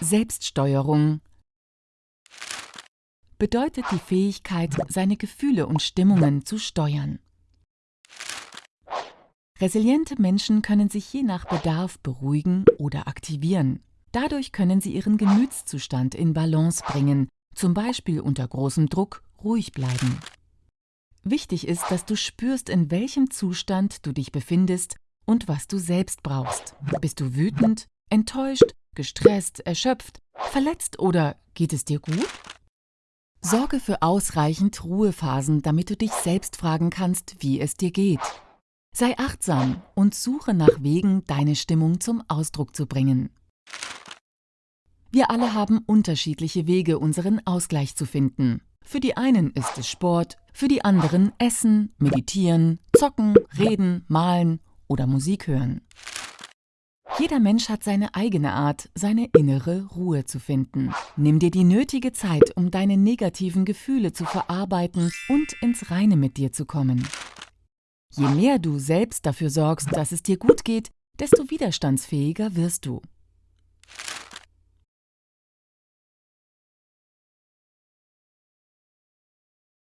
Selbststeuerung bedeutet die Fähigkeit, seine Gefühle und Stimmungen zu steuern. Resiliente Menschen können sich je nach Bedarf beruhigen oder aktivieren. Dadurch können sie ihren Gemütszustand in Balance bringen, zum Beispiel unter großem Druck ruhig bleiben. Wichtig ist, dass du spürst, in welchem Zustand du dich befindest und was du selbst brauchst. Bist du wütend, enttäuscht, gestresst, erschöpft, verletzt oder geht es dir gut? Sorge für ausreichend Ruhephasen, damit du dich selbst fragen kannst, wie es dir geht. Sei achtsam und suche nach Wegen, deine Stimmung zum Ausdruck zu bringen. Wir alle haben unterschiedliche Wege, unseren Ausgleich zu finden. Für die einen ist es Sport, für die anderen Essen, Meditieren, Zocken, Reden, Malen oder Musik hören. Jeder Mensch hat seine eigene Art, seine innere Ruhe zu finden. Nimm dir die nötige Zeit, um deine negativen Gefühle zu verarbeiten und ins Reine mit dir zu kommen. Je mehr du selbst dafür sorgst, dass es dir gut geht, desto widerstandsfähiger wirst du.